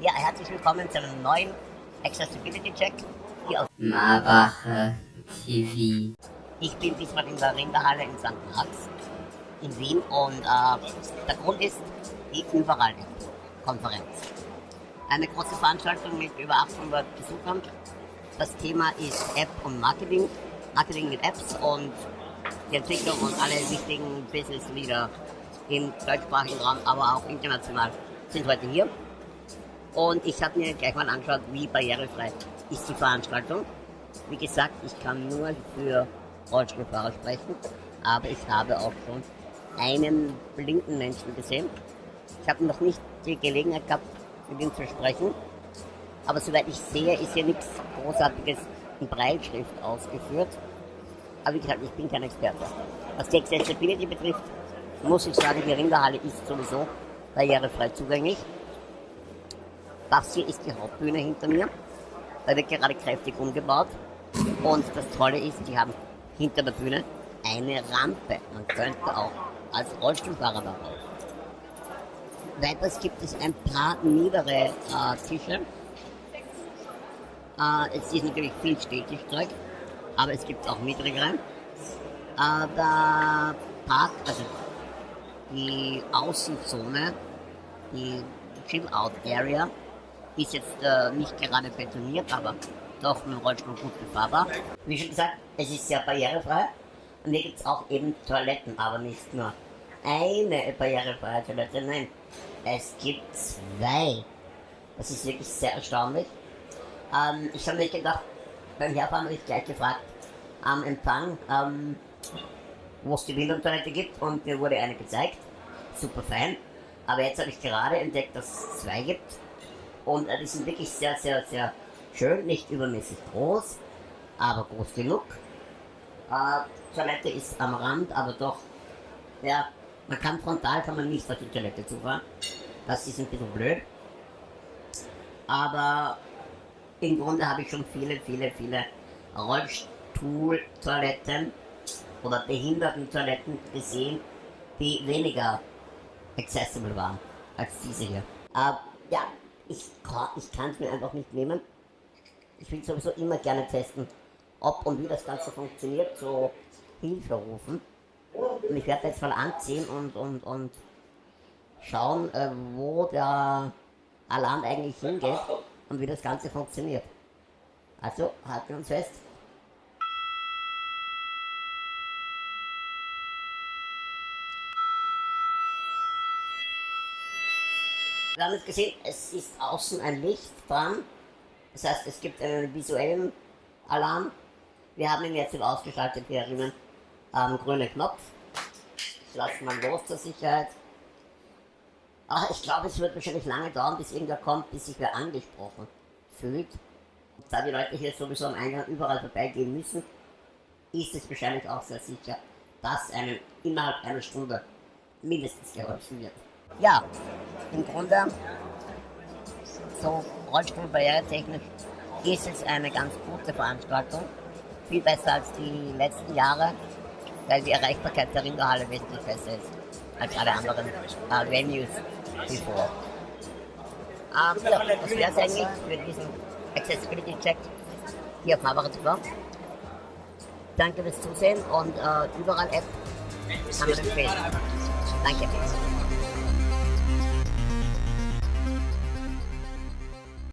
Ja, herzlich willkommen zu einem neuen Accessibility Check hier auf Marbacher TV. Ich bin diesmal in der Rinderhalle in St. Marx in Wien und äh, der Grund ist die Überall-Konferenz. Eine große Veranstaltung mit über 800 Besuchern. Das Thema ist App und Marketing, Marketing mit Apps und die Entwicklung und alle wichtigen Business-Leader im deutschsprachigen Raum, aber auch international sind heute hier. Und ich habe mir gleich mal angeschaut, wie barrierefrei ist die Veranstaltung. Wie gesagt, ich kann nur für Rollstuhlfahrer sprechen, aber ich habe auch schon einen blinden Menschen gesehen. Ich habe noch nicht die Gelegenheit gehabt, mit ihm zu sprechen, aber soweit ich sehe, ist hier nichts Großartiges in Breitschrift ausgeführt. Aber wie gesagt, ich bin kein Experte. Was die Accessibility betrifft, muss ich sagen, die Rinderhalle ist sowieso barrierefrei zugänglich. Das hier ist die Hauptbühne hinter mir. Da wird gerade kräftig umgebaut. Und das Tolle ist, die haben hinter der Bühne eine Rampe. Man könnte auch als Rollstuhlfahrer darauf. Weiters gibt es ein paar niedere äh, Tische. Äh, es ist natürlich viel Stehtischzeug, aber es gibt auch niedrigere. Äh, der Park, also die Außenzone, die Chill-Out-Area, ist jetzt äh, nicht gerade betoniert, aber doch mit dem Rollstuhl gut befahrbar. Wie schon gesagt, es ist sehr barrierefrei. Und hier gibt es auch eben Toiletten, aber nicht nur eine barrierefreie Toilette, nein, es gibt zwei. Das ist wirklich sehr erstaunlich. Ähm, ich habe mir gedacht, beim Herfahren habe ich gleich gefragt am Empfang, ähm, wo es die Windeltoilette gibt und mir wurde eine gezeigt. Super fein. Aber jetzt habe ich gerade entdeckt, dass es zwei gibt. Und äh, die sind wirklich sehr, sehr, sehr schön, nicht übermäßig groß, aber groß genug. Äh, Toilette ist am Rand, aber doch, ja, man kann frontal, kann man nicht auf die Toilette zufahren. Das ist ein bisschen blöd. Aber im Grunde habe ich schon viele, viele, viele Rollstuhltoiletten oder Behindertentoiletten gesehen, die weniger accessible waren als diese hier. Äh, ja, ich, ich kann es mir einfach nicht nehmen. Ich will sowieso immer gerne testen, ob und wie das Ganze funktioniert, so Hilfe rufen. Und ich werde jetzt mal anziehen und, und, und schauen, äh, wo der Alarm eigentlich hingeht und wie das Ganze funktioniert. Also, halten wir uns fest. Wir haben jetzt gesehen, es ist außen ein Licht dran. Das heißt, es gibt einen visuellen Alarm. Wir haben ihn jetzt ausgeschaltet hier drinnen am grünen Knopf. Ich lasse mal los zur Sicherheit. Ach, ich glaube, es wird wahrscheinlich lange dauern, bis irgendwer kommt, bis sich wer angesprochen fühlt. Da die Leute hier sowieso am Eingang überall vorbeigehen müssen, ist es wahrscheinlich auch sehr sicher, dass einem innerhalb einer Stunde mindestens geholfen wird. Ja, im Grunde, so Rollstuhlbarrieretechnisch ist es eine ganz gute Veranstaltung. Viel besser als die letzten Jahre, weil die Erreichbarkeit der Rinderhalle wesentlich besser ist als alle anderen äh, Venues bevor. Ähm, ja, das wäre es eigentlich für diesen Accessibility Check hier auf TV. Danke fürs Zusehen und äh, überall App kann man empfehlen. Danke.